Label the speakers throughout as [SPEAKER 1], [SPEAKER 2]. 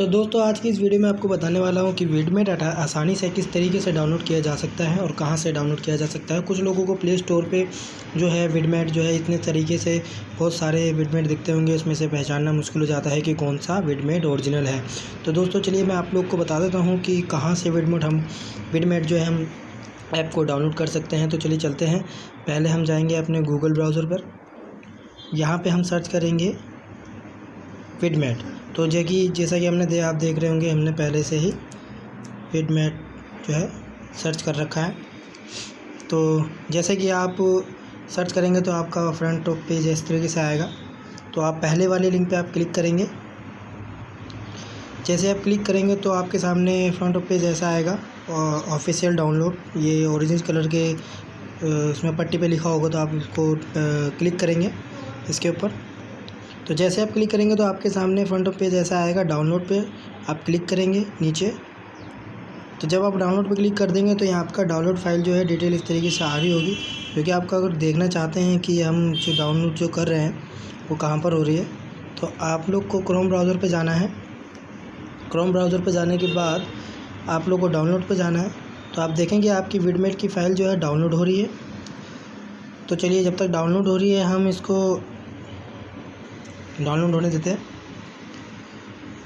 [SPEAKER 1] तो दोस्तों, आज की इस वीडियो में आपको बताने वाला हूँ कि विडमेट आसानी से किस तरीके से डाउनलोड किया जा सकता है और कहाँ से डाउनलोड किया जा सकता है। कुछ लोगों को प्ले स्टोर पे जो है विडमेट जो है इतने तरीके से बहुत सारे विडमेट दिखते होंगे, उसमें से पहचानना मुश्किल हो जाता है कि कौन सा विडमेट ओरिजिनल है। तो दोस्तों, चलिए मैं आप लोग को बता देता हूँ कि कहाँ से विडमेट हम विडमेट जो है हम ऐप को डाउनलोड कर सकते हैं। तो चलिए चलते हैं। पहले हम जाएँगे अपने गूगल ब्राउज़र पर। यहाँ पर हम सर्च करेंगे विडमेट तो जो कि, जैसा कि हमने दे, आप देख रहे होंगे, हमने पहले से ही विडमेट जो है, सर्च कर रखा है। तो जैसे कि आप सर्च करेंगे तो आपका फ्रंट टॉप पेज इस तरीके से आएगा। तो आप पहले वाले लिंक पे आप क्लिक करेंगे। जैसे आप क्लिक करेंगे तो आपके सामने फ्रंट पेज ऐसा आएगा ऑफिशियल डाउनलोड। ये ओरिजिनल कलर के उसमें पट्टी पे लिखा होगा तो आप इसको क्लिक करेंगे इसके ऊपर। तो जैसे आप क्लिक करेंगे तो आपके सामने फ्रंट ऑफ़ पेज ऐसा आएगा, डाउनलोड पे। आप क्लिक करेंगे नीचे। तो जब आप डाउनलोड पे क्लिक कर देंगे तो यहाँ आपका डाउनलोड फ़ाइल जो है डिटेल इस तरीके से आ रही होगी। क्योंकि आपका अगर देखना चाहते हैं कि हम जो डाउनलोड जो कर रहे हैं, वो कहाँ पर हो रही है तो आप लोग को क्रोम ब्राउज़र पर जाना है। क्रोम ब्राउज़र पर जाने के बाद आप लोग को डाउनलोड पर जाना है। तो आप देखेंगे आपकी विडमेट की फ़ाइल जो है डाउनलोड हो रही है। तो चलिए जब तक डाउनलोड हो रही है, हम इसको डाउनलोड होने देते हैं।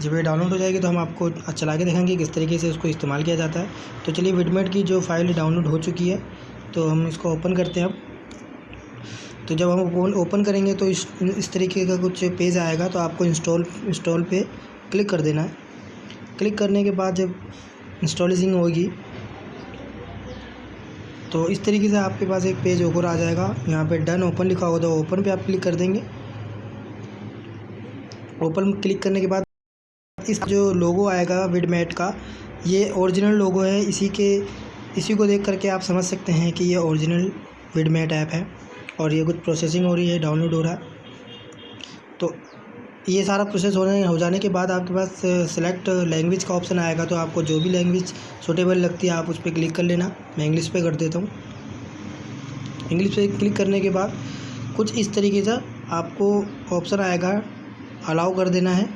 [SPEAKER 1] जब ये डाउनलोड हो जाएगी तो हम आपको चला के देखेंगे किस तरीके से इसको इस्तेमाल किया जाता है। तो चलिए विडमेट की जो फ़ाइल डाउनलोड हो चुकी है तो हम इसको ओपन करते हैं अब। तो जब हम ओपन करेंगे तो इस इस तरीके का कुछ पेज आएगा तो आपको इंस्टॉल इंस्टॉल पे क्लिक कर देना है। क्लिक करने के बाद जब इंस्टॉलिंग होगी तो इस तरीके से आपके पास एक पेज ऊपर आ जाएगा। यहाँ पे डन ओपन लिखा होगा तो ओपन पे आप क्लिक कर देंगे। ओपन क्लिक करने के बाद इस जो लोगो आएगा विडमेट का, ये ओरिजिनल लोगो है। इसी के, इसी को देख करके आप समझ सकते हैं कि ये ओरिजिनल विडमेट ऐप है और ये कुछ प्रोसेसिंग हो रही है, डाउनलोड हो रहा है। तो ये सारा प्रोसेस होने, हो जाने के बाद आपके पास सेलेक्ट लैंग्वेज का ऑप्शन आएगा। तो आपको जो भी लैंग्वेज सूटेबल लगती है, आप उस पर क्लिक कर लेना। मैं इंग्लिश पे कर देता हूँ। इंग्लिश पे क्लिक करने के बाद कुछ इस तरीके से आपको ऑप्शन आएगा अलाउ कर देना है।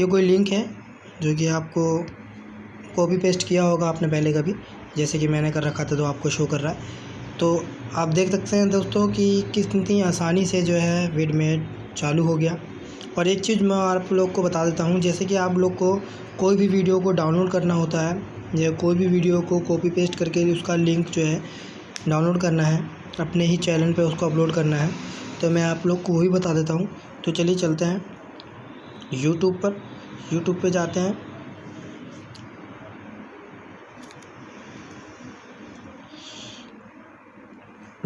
[SPEAKER 1] ये कोई लिंक है जो कि आपको कॉपी पेस्ट किया होगा आपने पहले कभी, जैसे कि मैंने कर रखा था तो आपको शो कर रहा है। तो आप देख सकते हैं दोस्तों कि कितनी आसानी से जो है विडमेट चालू हो गया। और एक चीज़ मैं आप लोग को बता देता हूँ, जैसे कि आप लोग को कोई भी वीडियो को डाउनलोड करना होता है, या कोई भी वीडियो को कॉपी पेस्ट करके उसका लिंक जो है डाउनलोड करना है, अपने ही चैनल पे उसको अपलोड करना है तो मैं आप लोग को वही बता देता हूँ। तो चलिए चलते हैं। यूट्यूब पर। यूट्यूब पे जाते हैं।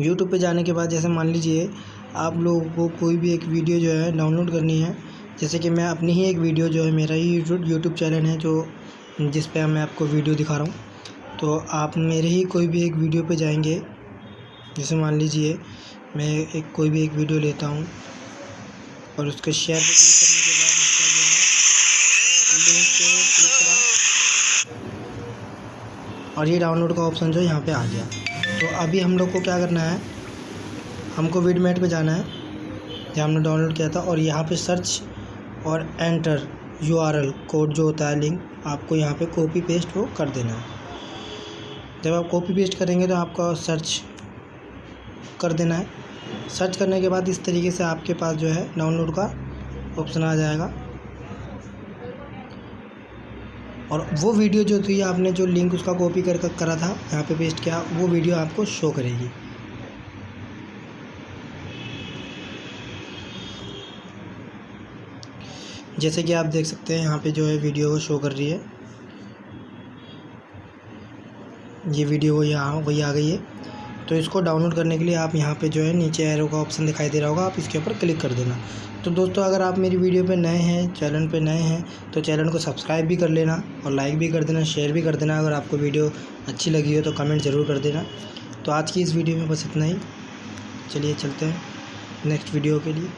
[SPEAKER 1] यूट्यूब पे जाने के बाद जैसे मान लीजिए आप लोगों को कोई भी एक वीडियो जो है डाउनलोड करनी है, जैसे कि मैं अपनी ही एक वीडियो जो है, मेरा ही यूट्यूब चैनल है, जो जिस पे मैं आपको वीडियो दिखा रहा हूँ। तो आप मेरे ही कोई भी एक वीडियो पे जाएँगे जैसे मान लीजिए, मैं एक कोई भी एक वीडियो लेता हूँ और उसके शेयर करने के बाद उसका जो है लिंक क्लिक करा और ये डाउनलोड का ऑप्शन जो है यहाँ पे आ गया। तो अभी हम लोग को क्या करना है, हमको वीडमेट पे जाना है, जहाँ हमने डाउनलोड किया था और यहाँ पे सर्च और एंटर यूआरएल कोड जो होता है लिंक आपको यहाँ पे कॉपी पेस्ट वो कर देना है। जब आप कॉपी पेस्ट करेंगे तो आपका सर्च कर देना है। सर्च करने के बाद इस तरीके से आपके पास जो है डाउनलोड का ऑप्शन आ जाएगा। और वो वीडियो जो थी, आपने जो लिंक उसका कॉपी कर, करा था, यहाँ पे पेस्ट किया, वो वीडियो आपको शो करेगी। जैसे कि आप देख सकते हैं, यहाँ पे जो है वीडियो वो शो कर रही है। ये वीडियो वो यहाँ, वही आ गई है। तो इसको डाउनलोड करने के लिए आप यहाँ पे जो है नीचे एरो का ऑप्शन दिखाई दे रहा होगा, आप इसके ऊपर क्लिक कर देना। तो दोस्तों, अगर आप मेरी वीडियो पे नए हैं चैनल पे नए हैं तो चैनल को सब्सक्राइब भी कर लेना और लाइक भी कर देना शेयर भी कर देना। अगर आपको वीडियो अच्छी लगी हो तो कमेंट ज़रूर कर देना। तो आज की इस वीडियो में बस इतना ही। चलिए, चलते हैं नेक्स्ट वीडियो के लिए।